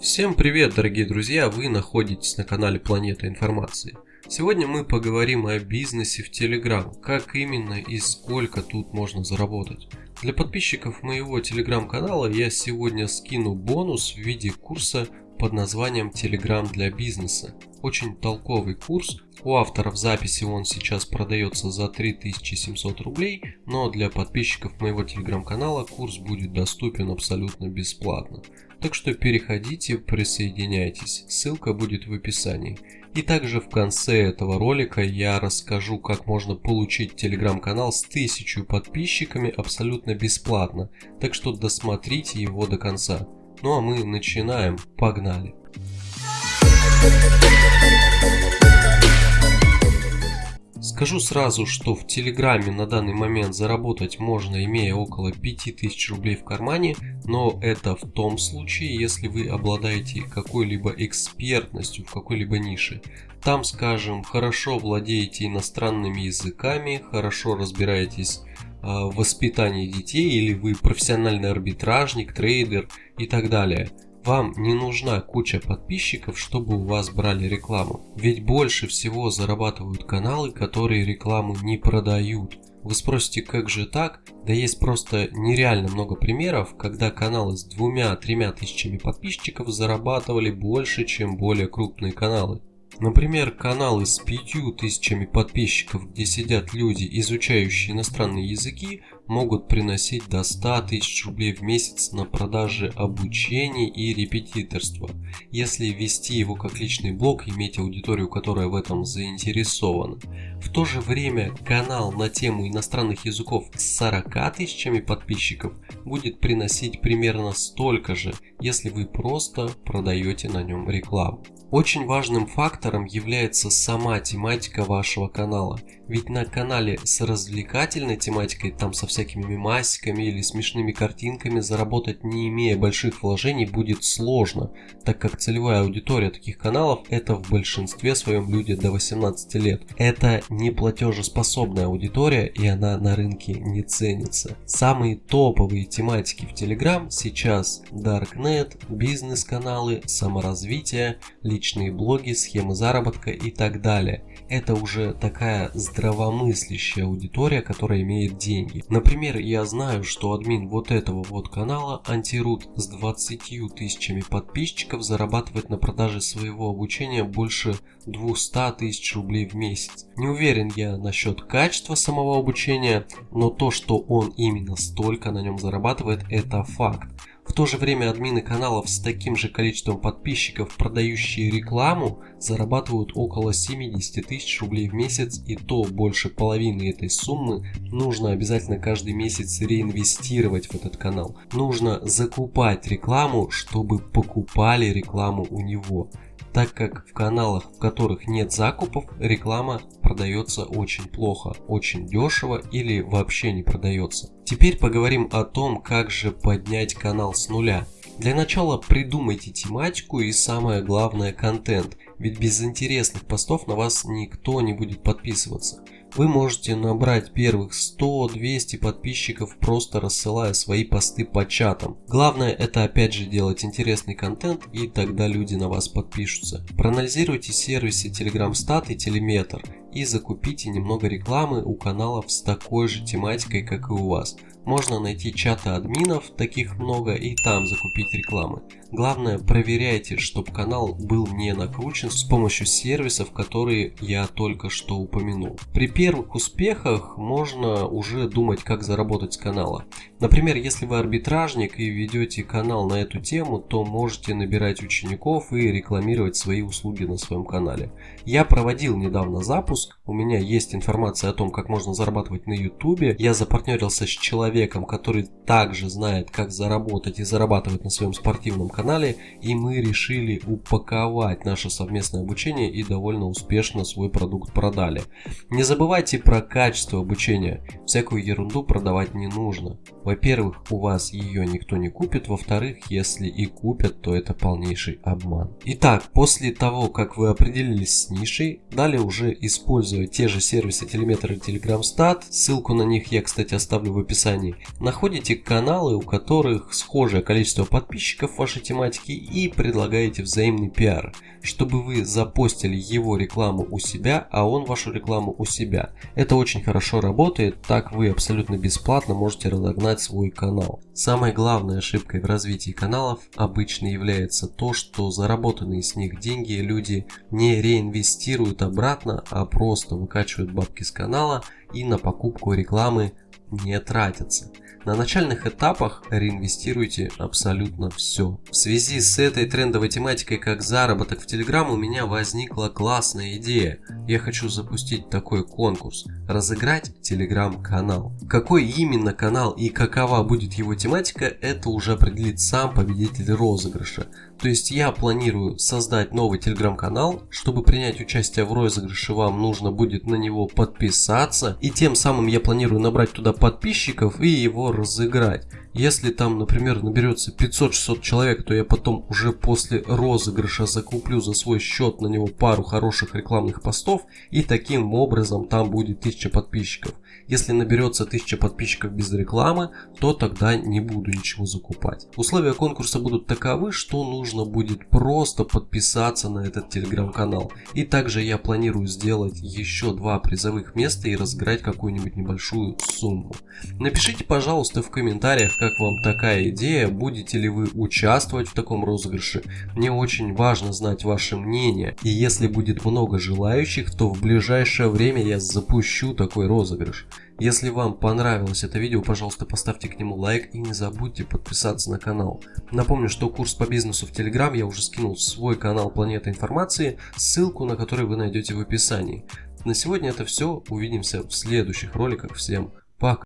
Всем привет, дорогие друзья! Вы находитесь на канале Планета Информации. Сегодня мы поговорим о бизнесе в Telegram, как именно и сколько тут можно заработать. Для подписчиков моего телеграм-канала я сегодня скину бонус в виде курса под названием Telegram для бизнеса. Очень толковый курс. У авторов записи он сейчас продается за 3700 рублей, но для подписчиков моего телеграм-канала курс будет доступен абсолютно бесплатно. Так что переходите, присоединяйтесь, ссылка будет в описании. И также в конце этого ролика я расскажу, как можно получить телеграм-канал с 1000 подписчиками абсолютно бесплатно, так что досмотрите его до конца. Ну а мы начинаем, погнали! Скажу сразу, что в Телеграме на данный момент заработать можно, имея около 5000 рублей в кармане, но это в том случае, если вы обладаете какой-либо экспертностью в какой-либо нише. Там, скажем, хорошо владеете иностранными языками, хорошо разбираетесь а, в воспитании детей, или вы профессиональный арбитражник, трейдер и так далее. Вам не нужна куча подписчиков, чтобы у вас брали рекламу. Ведь больше всего зарабатывают каналы, которые рекламу не продают. Вы спросите, как же так? Да есть просто нереально много примеров, когда каналы с двумя-тремя тысячами подписчиков зарабатывали больше, чем более крупные каналы. Например, каналы с пятью тысячами подписчиков, где сидят люди, изучающие иностранные языки, могут приносить до 100 тысяч рублей в месяц на продаже обучения и репетиторства, если вести его как личный блог, иметь аудиторию, которая в этом заинтересована. В то же время канал на тему иностранных языков с 40 тысячами подписчиков будет приносить примерно столько же, если вы просто продаете на нем рекламу. Очень важным фактором является сама тематика вашего канала. Ведь на канале с развлекательной тематикой, там со всякими мемасиками или смешными картинками заработать не имея больших вложений будет сложно, так как целевая аудитория таких каналов это в большинстве своем люди до 18 лет. Это не платежеспособная аудитория и она на рынке не ценится. Самые топовые тематики в Telegram сейчас Darknet, бизнес-каналы, саморазвитие, личные блоги, схемы заработка и так далее. Это уже такая здравомыслящая аудитория, которая имеет деньги. Например, я знаю, что админ вот этого вот канала Антирут с 20 тысячами подписчиков зарабатывает на продаже своего обучения больше 200 тысяч рублей в месяц. Не уверен я насчет качества самого обучения, но то, что он именно столько на нем зарабатывает, это факт. В то же время админы каналов с таким же количеством подписчиков, продающие рекламу, зарабатывают около 70 тысяч рублей в месяц и то больше половины этой суммы нужно обязательно каждый месяц реинвестировать в этот канал. Нужно закупать рекламу, чтобы покупали рекламу у него так как в каналах, в которых нет закупов, реклама продается очень плохо, очень дешево или вообще не продается. Теперь поговорим о том, как же поднять канал с нуля. Для начала придумайте тематику и самое главное контент, ведь без интересных постов на вас никто не будет подписываться вы можете набрать первых 100-200 подписчиков просто рассылая свои посты по чатам. Главное это опять же делать интересный контент и тогда люди на вас подпишутся. Проанализируйте сервисы Telegram Stat и Telemetr и закупите немного рекламы у каналов с такой же тематикой как и у вас. Можно найти чаты админов, таких много, и там закупить рекламы. Главное, проверяйте, чтобы канал был не накручен с помощью сервисов, которые я только что упомянул. При первых успехах можно уже думать, как заработать с канала. Например, если вы арбитражник и ведете канал на эту тему, то можете набирать учеников и рекламировать свои услуги на своем канале. Я проводил недавно запуск, у меня есть информация о том, как можно зарабатывать на YouTube. Я запартнерился с человеком, который также знает, как заработать и зарабатывать на своем спортивном канале и мы решили упаковать наше совместное обучение и довольно успешно свой продукт продали. Не забывайте про качество обучения, всякую ерунду продавать не нужно. Во-первых, у вас ее никто не купит, во-вторых, если и купят, то это полнейший обман. Итак, после того, как вы определились с нишей, далее уже используйте используя те же сервисы Telemetr и TelegramStat, ссылку на них я, кстати, оставлю в описании, находите каналы, у которых схожее количество подписчиков вашей тематике и предлагаете взаимный пиар, чтобы вы запостили его рекламу у себя, а он вашу рекламу у себя. Это очень хорошо работает, так вы абсолютно бесплатно можете разогнать свой канал. Самой главной ошибкой в развитии каналов обычно является то, что заработанные с них деньги люди не реинвестируют обратно, а просто выкачивают бабки с канала и на покупку рекламы не тратятся. На начальных этапах реинвестируйте абсолютно все. В связи с этой трендовой тематикой, как заработок в Telegram, у меня возникла классная идея. Я хочу запустить такой конкурс. Разыграть Telegram канал. Какой именно канал и какова будет его тематика, это уже определит сам победитель розыгрыша. То есть я планирую создать новый телеграм-канал. Чтобы принять участие в розыгрыше, вам нужно будет на него подписаться. И тем самым я планирую набрать туда подписчиков и его разыграть. Если там, например, наберется 500-600 человек, то я потом уже после розыгрыша закуплю за свой счет на него пару хороших рекламных постов и таким образом там будет 1000 подписчиков. Если наберется 1000 подписчиков без рекламы, то тогда не буду ничего закупать. Условия конкурса будут таковы, что нужно будет просто подписаться на этот телеграм-канал. И также я планирую сделать еще два призовых места и разыграть какую-нибудь небольшую сумму. Напишите, пожалуйста, в комментариях, как вам такая идея, будете ли вы участвовать в таком розыгрыше. Мне очень важно знать ваше мнение. И если будет много желающих, то в ближайшее время я запущу такой розыгрыш. Если вам понравилось это видео, пожалуйста поставьте к нему лайк и не забудьте подписаться на канал. Напомню, что курс по бизнесу в Telegram я уже скинул в свой канал Планета Информации, ссылку на который вы найдете в описании. На сегодня это все, увидимся в следующих роликах, всем пока.